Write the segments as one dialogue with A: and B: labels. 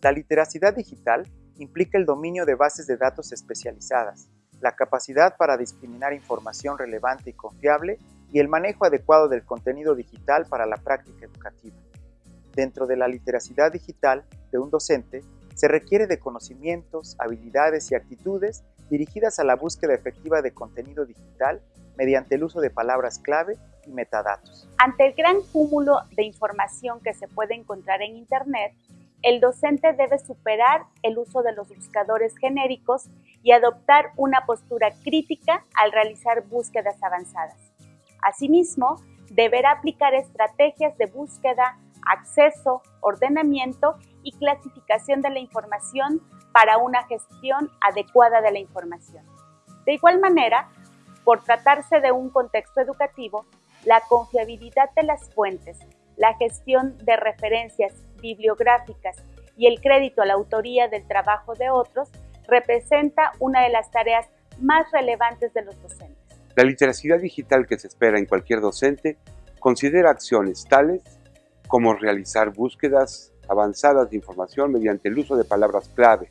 A: La literacidad digital implica el dominio de bases de datos especializadas, la capacidad para discriminar información relevante y confiable y el manejo adecuado del contenido digital para la práctica educativa. Dentro de la literacidad digital de un docente, se requiere de conocimientos, habilidades y actitudes dirigidas a la búsqueda efectiva de contenido digital mediante el uso de palabras clave y metadatos.
B: Ante el gran cúmulo de información que se puede encontrar en Internet, el docente debe superar el uso de los buscadores genéricos y adoptar una postura crítica al realizar búsquedas avanzadas. Asimismo, deberá aplicar estrategias de búsqueda, acceso, ordenamiento y clasificación de la información para una gestión adecuada de la información. De igual manera, por tratarse de un contexto educativo, la confiabilidad de las fuentes, la gestión de referencias bibliográficas y el crédito a la autoría del trabajo de otros representa una de las tareas más relevantes de los docentes.
C: La literacidad digital que se espera en cualquier docente considera acciones tales como realizar búsquedas avanzadas de información mediante el uso de palabras clave,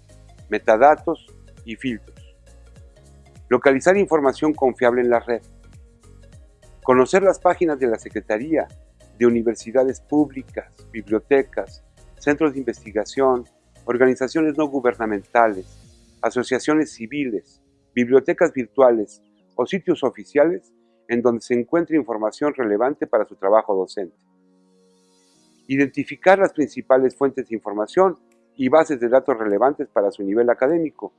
C: metadatos y filtros. Localizar información confiable en la red. Conocer las páginas de la Secretaría de universidades públicas, bibliotecas, centros de investigación, organizaciones no gubernamentales, asociaciones civiles, bibliotecas virtuales o sitios oficiales en donde se encuentre información relevante para su trabajo docente. Identificar las principales fuentes de información y bases de datos relevantes para su nivel académico,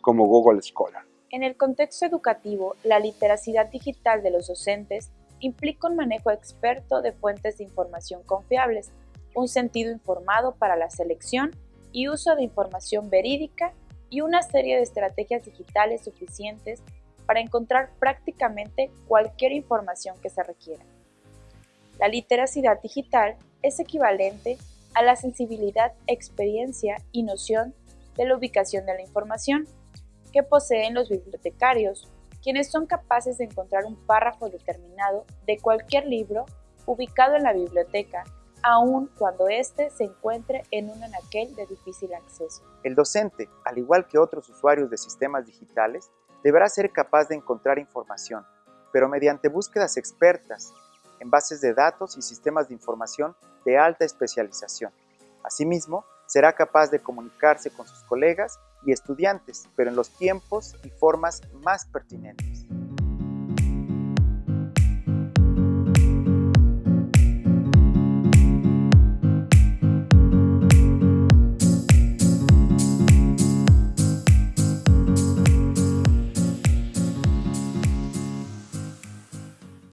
C: como Google Scholar.
D: En el contexto educativo, la literacidad digital de los docentes implica un manejo experto de fuentes de información confiables, un sentido informado para la selección y uso de información verídica y una serie de estrategias digitales suficientes para encontrar prácticamente cualquier información que se requiera. La literacidad digital es equivalente a la sensibilidad, experiencia y noción de la ubicación de la información que poseen los bibliotecarios, quienes son capaces de encontrar un párrafo determinado de cualquier libro ubicado en la biblioteca, aun cuando éste se encuentre en un anaquel de difícil acceso.
A: El docente, al igual que otros usuarios de sistemas digitales, deberá ser capaz de encontrar información, pero mediante búsquedas expertas en bases de datos y sistemas de información de alta especialización. Asimismo, será capaz de comunicarse con sus colegas y estudiantes, pero en los tiempos y formas más pertinentes.